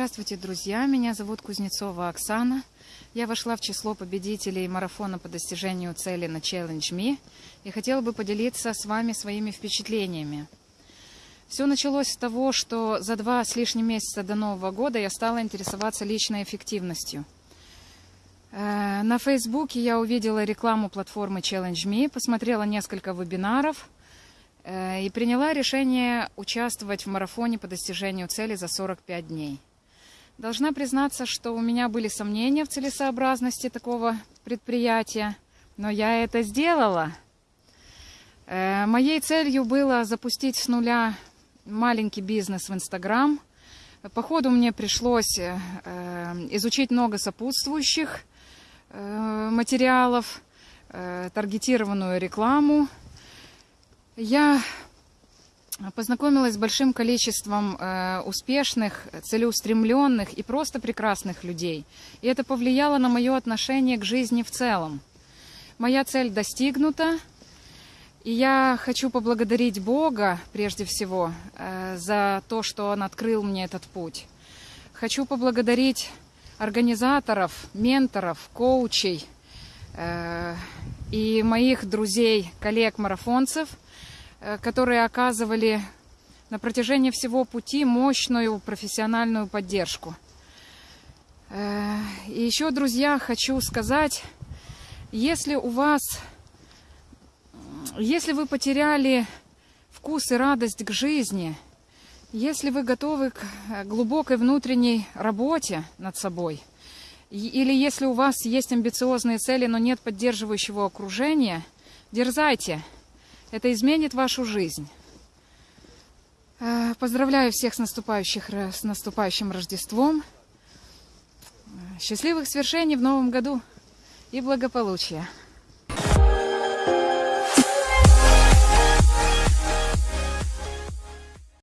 Здравствуйте, друзья! Меня зовут Кузнецова Оксана. Я вошла в число победителей марафона по достижению цели на Challenge Me и хотела бы поделиться с вами своими впечатлениями. Все началось с того, что за два с лишним месяца до Нового года я стала интересоваться личной эффективностью. Э, на Фейсбуке я увидела рекламу платформы Challenge Me, посмотрела несколько вебинаров э, и приняла решение участвовать в марафоне по достижению цели за 45 дней. Должна признаться, что у меня были сомнения в целесообразности такого предприятия, но я это сделала. Э, моей целью было запустить с нуля маленький бизнес в Инстаграм. По ходу мне пришлось э, изучить много сопутствующих э, материалов, таргетированную рекламу. Я познакомилась с большим количеством э, успешных, целеустремленных и просто прекрасных людей. И это повлияло на мое отношение к жизни в целом. Моя цель достигнута, и я хочу поблагодарить Бога прежде всего э, за то, что Он открыл мне этот путь. Хочу поблагодарить организаторов, менторов, коучей э, и моих друзей, коллег-марафонцев – которые оказывали на протяжении всего пути мощную профессиональную поддержку. Э, и еще, друзья, хочу сказать, если у вас, если вы потеряли вкус и радость к жизни, если вы готовы к э, глубокой внутренней работе над собой, или если у вас есть амбициозные цели, но нет поддерживающего окружения, дерзайте – это изменит вашу жизнь. Э, поздравляю всех с, наступающих, с наступающим Рождеством. Счастливых свершений в новом году и благополучия.